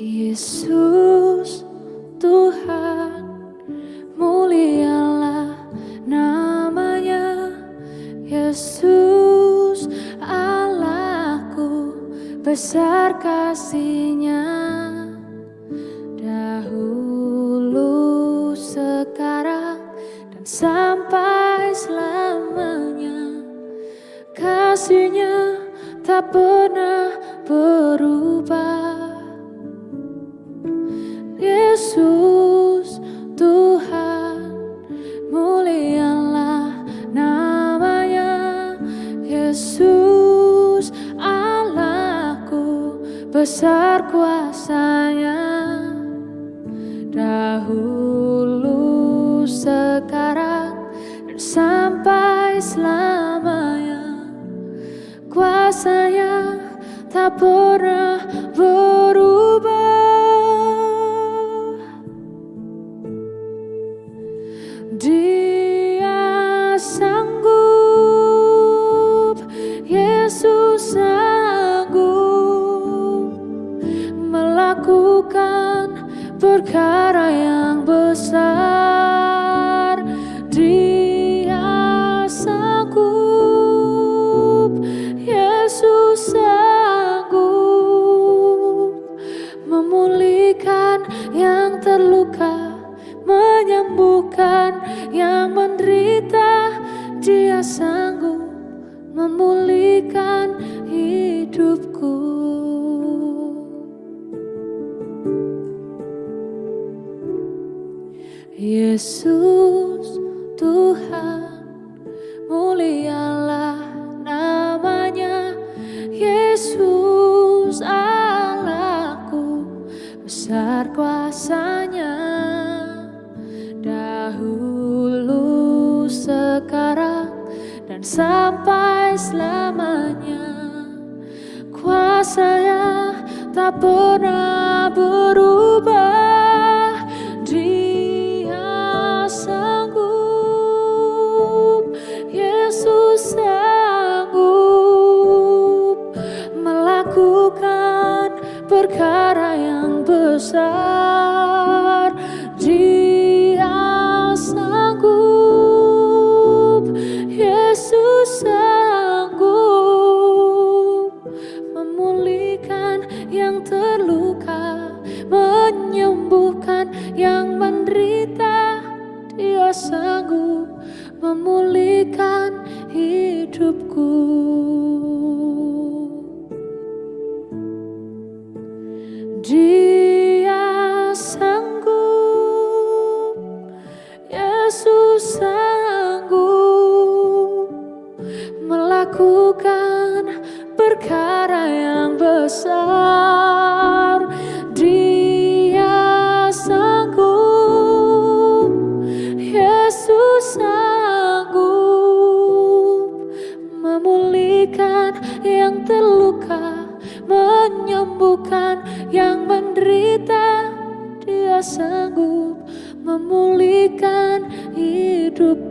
Yesus Tuhan mulialah namanya. Yesus Allahku besar kasihnya. Dahulu sekarang dan sampai selamanya. Kasihnya tak pernah berubah besar kuasanya. Dahulu sekarang dan sampai selamanya. Kuasanya tak pernah berubah. Dia melakukan perkara yang besar. Dia sanggup, Yesus sanggup memulihkan yang terluka menyembuhkan yang menderita dia sanggup memulihkan hidupku Yesus Tuhan mulialah namanya. Yesus Allahku besar kuasanya. Dahulu sekarang dan sampai selamanya. Kuasanya tak pernah berubah perkara yang besar. Dia sanggup Yesus sanggup memulihkan yang terluka menyembuhkan yang menderita. Dia sanggup memulihkan hidupku perkara yang besar. Dia sanggup Yesus sanggup memulihkan yang terluka menyembuhkan yang menderita. Dia sanggup memulihkan hidupku